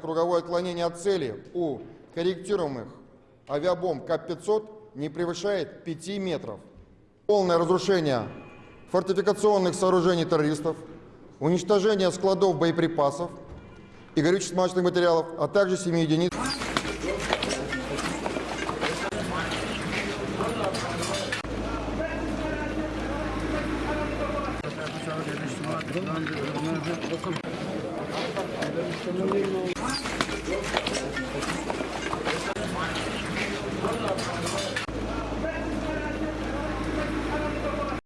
Круговое отклонение от цели у корректируемых авиабомб КАП-500 не превышает 5 метров. Полное разрушение фортификационных сооружений террористов, уничтожение складов боеприпасов и горюче-смазочных материалов, а также 7 единиц